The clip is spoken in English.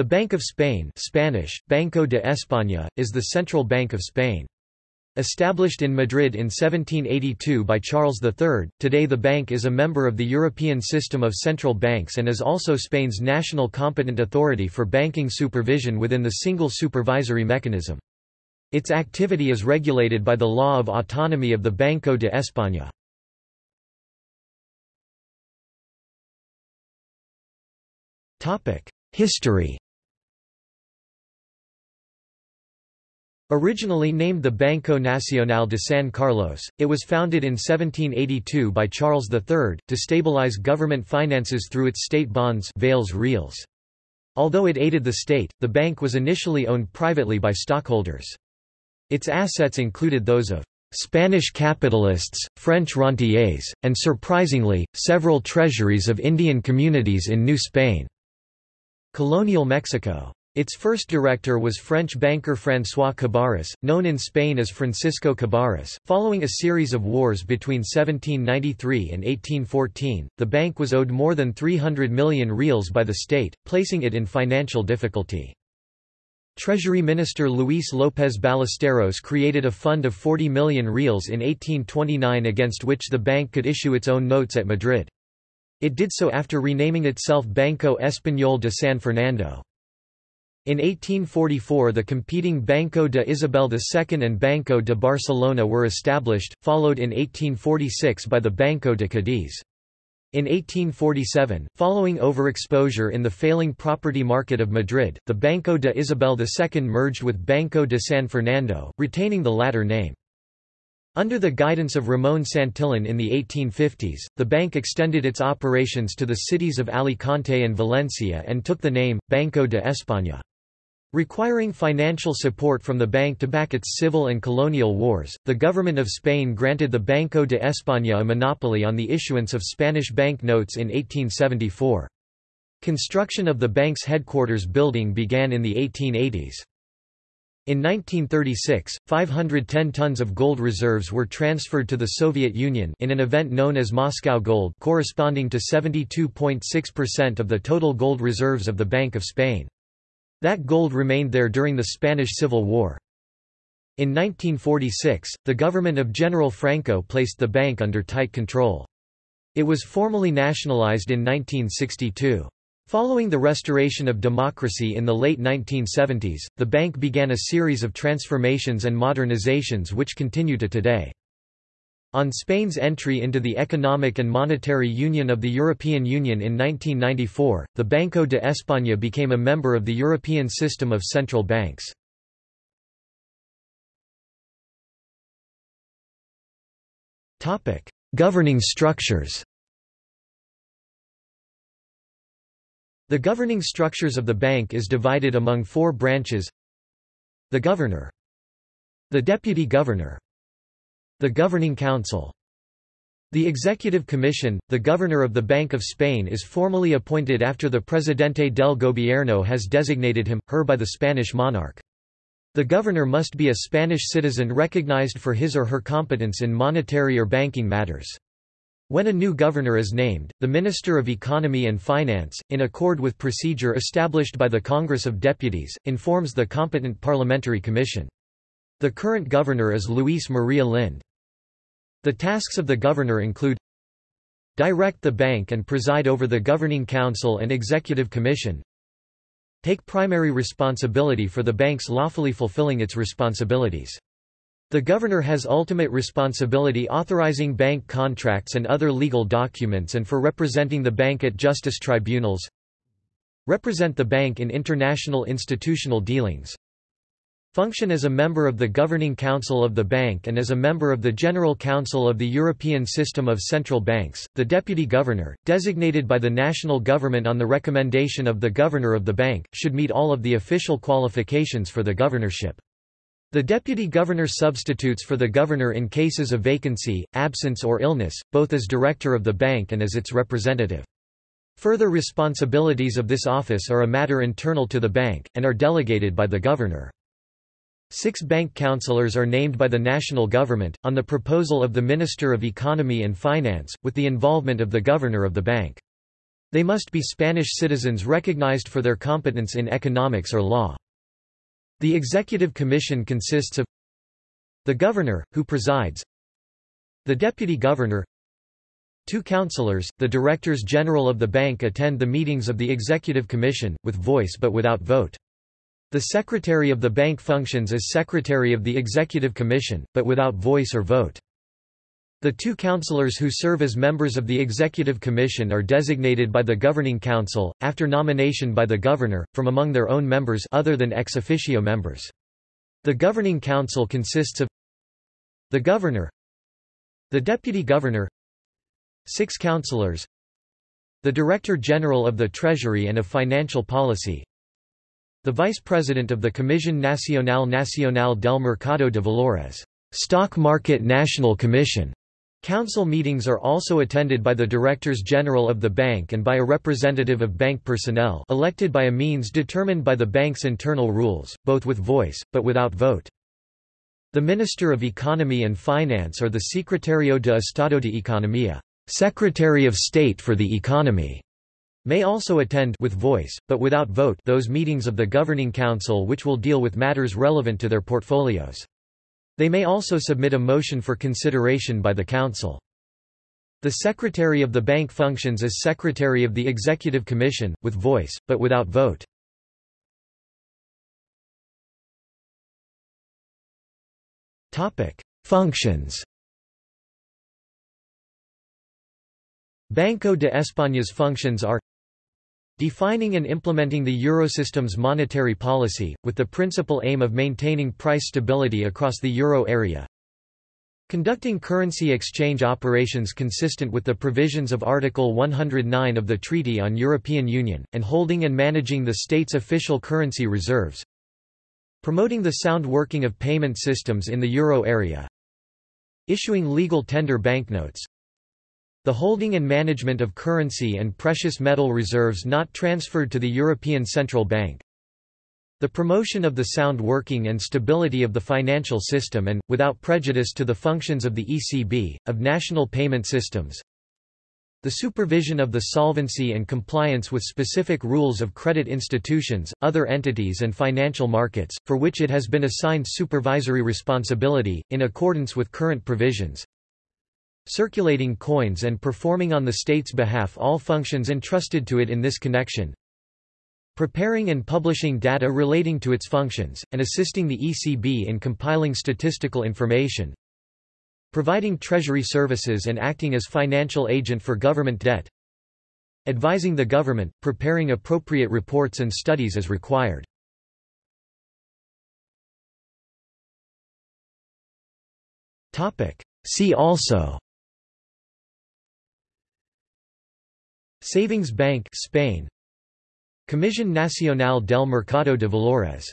The Bank of Spain Spanish, Banco de España, is the central bank of Spain. Established in Madrid in 1782 by Charles III, today the bank is a member of the European system of central banks and is also Spain's national competent authority for banking supervision within the single supervisory mechanism. Its activity is regulated by the law of autonomy of the Banco de España. History Originally named the Banco Nacional de San Carlos, it was founded in 1782 by Charles III, to stabilize government finances through its state bonds Vales Reals. Although it aided the state, the bank was initially owned privately by stockholders. Its assets included those of Spanish capitalists, French rentiers, and surprisingly, several treasuries of Indian communities in New Spain. Colonial Mexico. Its first director was French banker François Cabarrus, known in Spain as Francisco Cabarrus. Following a series of wars between 1793 and 1814, the bank was owed more than 300 million reals by the state, placing it in financial difficulty. Treasury Minister Luis López Ballesteros created a fund of 40 million reals in 1829 against which the bank could issue its own notes at Madrid. It did so after renaming itself Banco Español de San Fernando. In 1844 the competing Banco de Isabel II and Banco de Barcelona were established, followed in 1846 by the Banco de Cadiz. In 1847, following overexposure in the failing property market of Madrid, the Banco de Isabel II merged with Banco de San Fernando, retaining the latter name. Under the guidance of Ramón Santillan in the 1850s, the bank extended its operations to the cities of Alicante and Valencia and took the name, Banco de España. Requiring financial support from the bank to back its civil and colonial wars, the government of Spain granted the Banco de España a monopoly on the issuance of Spanish bank notes in 1874. Construction of the bank's headquarters building began in the 1880s. In 1936, 510 tons of gold reserves were transferred to the Soviet Union in an event known as Moscow Gold corresponding to 72.6% of the total gold reserves of the Bank of Spain. That gold remained there during the Spanish Civil War. In 1946, the government of General Franco placed the bank under tight control. It was formally nationalized in 1962. Following the restoration of democracy in the late 1970s, the bank began a series of transformations and modernizations which continue to today. On Spain's entry into the Economic and Monetary Union of the European Union in 1994, the Banco de España became a member of the European system of central banks. Governing structures. The governing structures of the bank is divided among four branches. The Governor. The Deputy Governor The Governing Council the Executive Commission, the Governor of the Bank of Spain is formally appointed after the Presidente del Gobierno has designated him, her by the Spanish monarch. The governor must be a Spanish citizen recognized for his or her competence in monetary or banking matters. When a new governor is named, the Minister of Economy and Finance, in accord with procedure established by the Congress of Deputies, informs the competent parliamentary commission. The current governor is Luis Maria Linde. The tasks of the governor include Direct the bank and preside over the Governing Council and Executive Commission Take primary responsibility for the bank's lawfully fulfilling its responsibilities the governor has ultimate responsibility authorizing bank contracts and other legal documents and for representing the bank at justice tribunals. Represent the bank in international institutional dealings. Function as a member of the Governing Council of the Bank and as a member of the General Council of the European System of Central Banks, the Deputy Governor, designated by the national government on the recommendation of the Governor of the Bank, should meet all of the official qualifications for the governorship. The deputy governor substitutes for the governor in cases of vacancy, absence or illness, both as director of the bank and as its representative. Further responsibilities of this office are a matter internal to the bank, and are delegated by the governor. Six bank councillors are named by the national government, on the proposal of the Minister of Economy and Finance, with the involvement of the governor of the bank. They must be Spanish citizens recognized for their competence in economics or law. The Executive Commission consists of the Governor, who presides the Deputy Governor Two councillors, the Directors General of the bank attend the meetings of the Executive Commission, with voice but without vote. The Secretary of the bank functions as Secretary of the Executive Commission, but without voice or vote. The two councillors who serve as members of the Executive Commission are designated by the Governing Council, after nomination by the Governor, from among their own members other than ex officio members. The Governing Council consists of the Governor the Deputy Governor Six councillors The Director General of the Treasury and of Financial Policy The Vice President of the Comisión Nacional Nacional del Mercado de Valores Stock Market National Commission Council meetings are also attended by the Directors General of the bank and by a representative of bank personnel elected by a means determined by the bank's internal rules, both with voice, but without vote. The Minister of Economy and Finance or the Secretario de Estado de Economía Secretary of State for the Economy may also attend with voice, but without vote those meetings of the Governing Council which will deal with matters relevant to their portfolios. They may also submit a motion for consideration by the Council. The Secretary of the Bank functions as Secretary of the Executive Commission, with voice, but without vote. Functions Banco de España's functions are Defining and implementing the Eurosystem's monetary policy, with the principal aim of maintaining price stability across the euro area. Conducting currency exchange operations consistent with the provisions of Article 109 of the Treaty on European Union, and holding and managing the state's official currency reserves. Promoting the sound working of payment systems in the euro area. Issuing legal tender banknotes, the holding and management of currency and precious metal reserves not transferred to the European Central Bank. The promotion of the sound working and stability of the financial system and, without prejudice to the functions of the ECB, of national payment systems. The supervision of the solvency and compliance with specific rules of credit institutions, other entities and financial markets, for which it has been assigned supervisory responsibility, in accordance with current provisions circulating coins and performing on the state's behalf all functions entrusted to it in this connection, preparing and publishing data relating to its functions, and assisting the ECB in compiling statistical information, providing treasury services and acting as financial agent for government debt, advising the government, preparing appropriate reports and studies as required. See also Savings Bank Spain. Comisión Nacional del Mercado de Valores